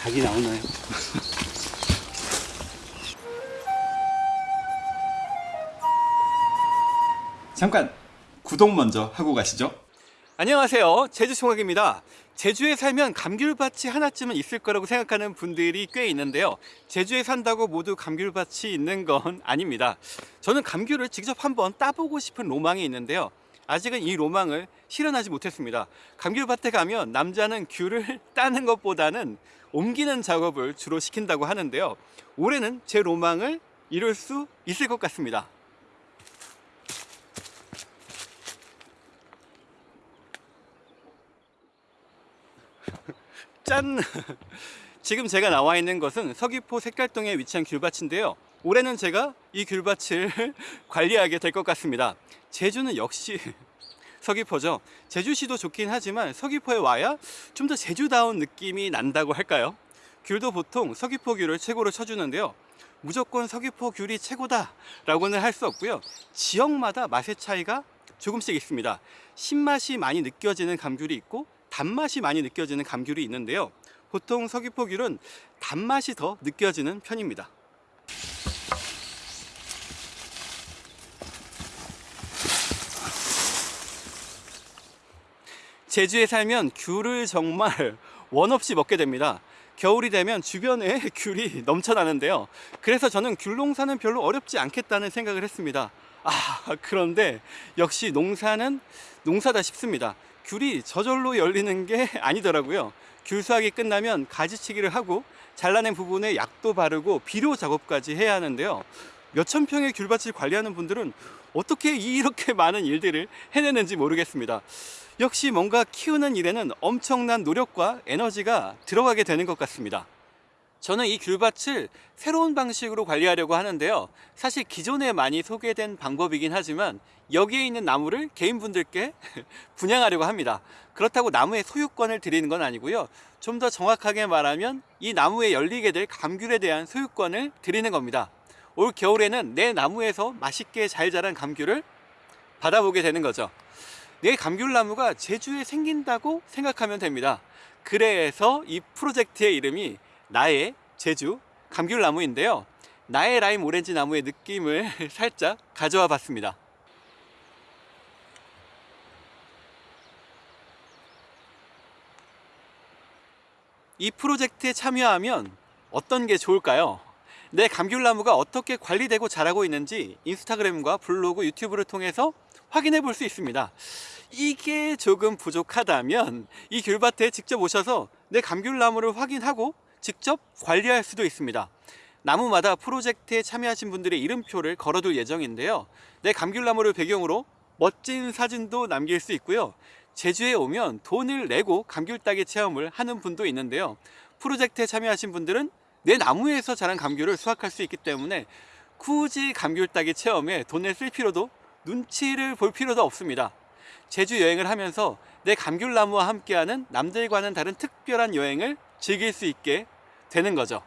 닭이 나오나요? 잠깐 구독 먼저 하고 가시죠. 안녕하세요. 제주총각입니다. 제주에 살면 감귤밭이 하나쯤은 있을 거라고 생각하는 분들이 꽤 있는데요. 제주에 산다고 모두 감귤밭이 있는 건 아닙니다. 저는 감귤을 직접 한번 따보고 싶은 로망이 있는데요 아직은 이 로망을 실현하지 못했습니다 감귤밭에 가면 남자는 귤을 따는 것보다는 옮기는 작업을 주로 시킨다고 하는데요 올해는 제 로망을 이룰 수 있을 것 같습니다 짠! 지금 제가 나와 있는 것은 서귀포 색깔동에 위치한 귤밭인데요. 올해는 제가 이 귤밭을 관리하게 될 것 같습니다. 제주는 역시 서귀포죠. 제주시도 좋긴 하지만 서귀포에 와야 좀 더 제주다운 느낌이 난다고 할까요? 귤도 보통 서귀포 귤을 최고로 쳐주는데요. 무조건 서귀포 귤이 최고다 라고는 할 수 없고요. 지역마다 맛의 차이가 조금씩 있습니다. 신맛이 많이 느껴지는 감귤이 있고 단맛이 많이 느껴지는 감귤이 있는데요. 보통 서귀포 귤은 단맛이 더 느껴지는 편입니다. 제주에 살면 귤을 정말 원 없이 먹게 됩니다. 겨울이 되면 주변에 귤이 넘쳐나는데요. 그래서 저는 귤 농사는 별로 어렵지 않겠다는 생각을 했습니다. 아, 그런데 역시 농사는 농사다 싶습니다. 귤이 저절로 열리는 게 아니더라고요. 귤 수확이 끝나면 가지치기를 하고 잘라낸 부분에 약도 바르고 비료 작업까지 해야 하는데요. 몇천 평의 귤밭을 관리하는 분들은 어떻게 이렇게 많은 일들을 해내는지 모르겠습니다. 역시 뭔가 키우는 일에는 엄청난 노력과 에너지가 들어가게 되는 것 같습니다. 저는 이 귤밭을 새로운 방식으로 관리하려고 하는데요. 사실 기존에 많이 소개된 방법이긴 하지만 여기에 있는 나무를 개인분들께 분양하려고 합니다. 그렇다고 나무의 소유권을 드리는 건 아니고요. 좀 더 정확하게 말하면 이 나무에 열리게 될 감귤에 대한 소유권을 드리는 겁니다. 올 겨울에는 내 나무에서 맛있게 잘 자란 감귤을 받아보게 되는 거죠. 내 감귤나무가 제주에 생긴다고 생각하면 됩니다. 그래서 이 프로젝트의 이름이 나의 제주 감귤나무인데요. 나의 라임 오렌지 나무의 느낌을 살짝 가져와 봤습니다. 이 프로젝트에 참여하면 어떤 게 좋을까요? 내 감귤나무가 어떻게 관리되고 자라고 있는지 인스타그램과 블로그, 유튜브를 통해서 확인해 볼 수 있습니다. 이게 조금 부족하다면 이 귤밭에 직접 오셔서 내 감귤나무를 확인하고 직접 관리할 수도 있습니다. 나무마다 프로젝트에 참여하신 분들의 이름표를 걸어둘 예정인데요. 내 감귤나무를 배경으로 멋진 사진도 남길 수 있고요. 제주에 오면 돈을 내고 감귤 따기 체험을 하는 분도 있는데요. 프로젝트에 참여하신 분들은 내 나무에서 자란 감귤을 수확할 수 있기 때문에 굳이 감귤 따기 체험에 돈을 쓸 필요도 눈치를 볼 필요도 없습니다. 제주 여행을 하면서 내 감귤나무와 함께하는 남들과는 다른 특별한 여행을 즐길 수 있게 되는 거죠.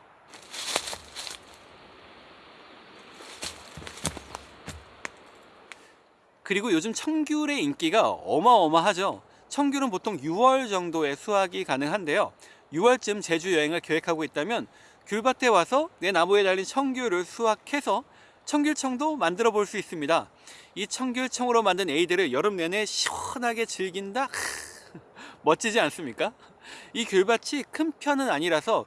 그리고 요즘 청귤의 인기가 어마어마하죠. 청귤은 보통 6월 정도에 수확이 가능한데요. 6월쯤 제주 여행을 계획하고 있다면 귤밭에 와서 내 나무에 달린 청귤을 수확해서 청귤청도 만들어 볼 수 있습니다. 이 청귤청으로 만든 에이드를 여름 내내 시원하게 즐긴다? 멋지지 않습니까? 이 귤밭이 큰 편은 아니라서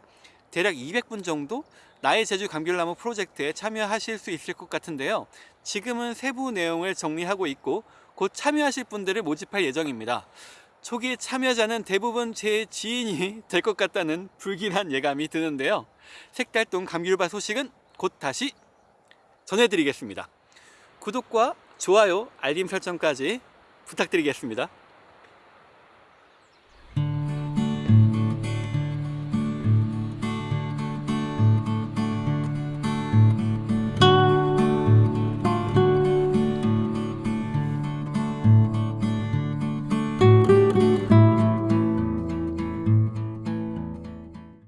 대략 200분 정도 나의 제주 감귤나무 프로젝트에 참여하실 수 있을 것 같은데요. 지금은 세부 내용을 정리하고 있고 곧 참여하실 분들을 모집할 예정입니다. 초기 참여자는 대부분 제 지인이 될 것 같다는 불길한 예감이 드는데요. 색달동 감귤밭 소식은 곧 다시 전해드리겠습니다. 구독과 좋아요, 알림 설정까지 부탁드리겠습니다.